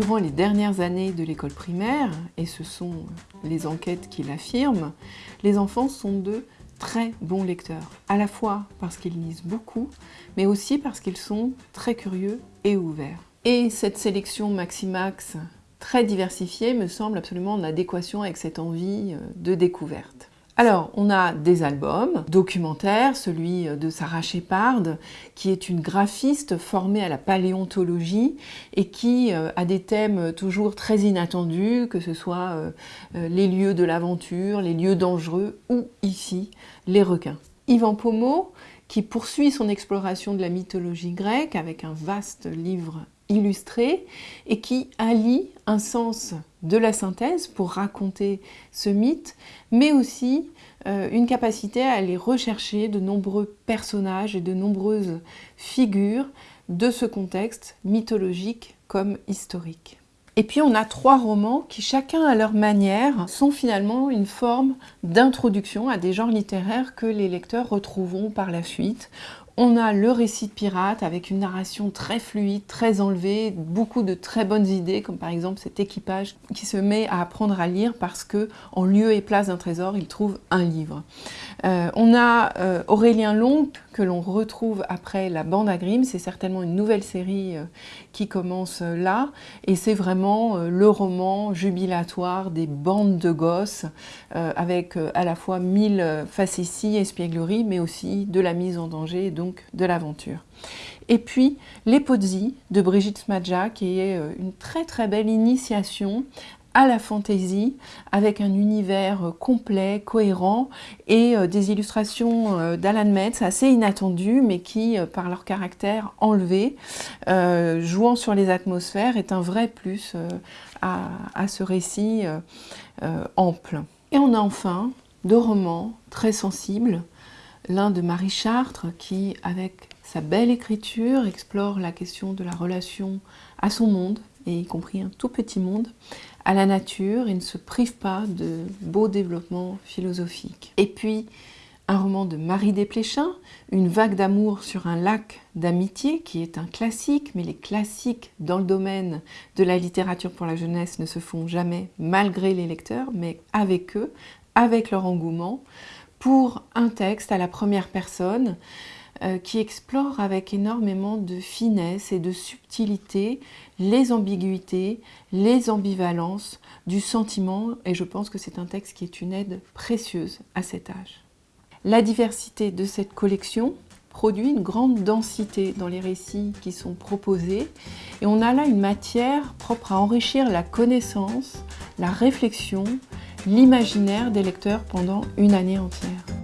durant les dernières années de l'école primaire, et ce sont les enquêtes qui l'affirment, les enfants sont de très bons lecteurs, à la fois parce qu'ils lisent beaucoup, mais aussi parce qu'ils sont très curieux et ouverts. Et cette sélection Maximax très diversifiée me semble absolument en adéquation avec cette envie euh, de découverte. Alors, on a des albums documentaires, celui de Sarah Shepard, qui est une graphiste formée à la paléontologie et qui euh, a des thèmes toujours très inattendus, que ce soit euh, euh, les lieux de l'aventure, les lieux dangereux ou ici, les requins. Yvan Pomo, qui poursuit son exploration de la mythologie grecque avec un vaste livre illustré et qui allie un sens de la synthèse pour raconter ce mythe, mais aussi euh, une capacité à aller rechercher de nombreux personnages et de nombreuses figures de ce contexte mythologique comme historique. Et puis on a trois romans qui, chacun à leur manière, sont finalement une forme d'introduction à des genres littéraires que les lecteurs retrouveront par la suite, on a le récit de pirate avec une narration très fluide, très enlevée, beaucoup de très bonnes idées, comme par exemple cet équipage qui se met à apprendre à lire parce que en lieu et place d'un trésor, il trouve un livre. Euh, on a euh, Aurélien Long, que l'on retrouve après la bande à Grimm, c'est certainement une nouvelle série euh, qui commence là, et c'est vraiment le roman jubilatoire des bandes de gosses, avec à la fois mille facéties, espiègleries, mais aussi de la mise en danger, donc de l'aventure. Et puis Les Pozzi de Brigitte Smadja, qui est euh, une très très belle initiation à la fantaisie, avec un univers euh, complet, cohérent, et euh, des illustrations d'Alan Metz assez inattendues, mais qui, par leur caractère enlevé, jouant sur les atmosphères, est un vrai plus à, à, ce récit ample. Et on a enfin deux romans très sensibles, l'un de Marie Chartres qui, avec sa belle écriture, explore la question de la relation à son monde, et y compris un tout petit monde, à la nature et ne se prive pas de beaux développements philosophiques. Et puis, un roman de Marie Desplechin, Une vague d'amour sur un lac d'amitié, qui est un classique, mais les classiques dans le domaine de la littérature pour la jeunesse ne se font jamais malgré les lecteurs, mais avec eux, avec leur engouement pour un texte à la première personne euh, qui explore avec énormément de finesse et de subtilité les ambiguïtés, les ambivalences du sentiment et je pense que c'est un texte qui est une aide précieuse à cet âge. La diversité de cette collection produit une grande densité dans les récits qui sont proposés et on a là une matière propre à enrichir la connaissance, la réflexion l'imaginaire des lecteurs pendant une année entière.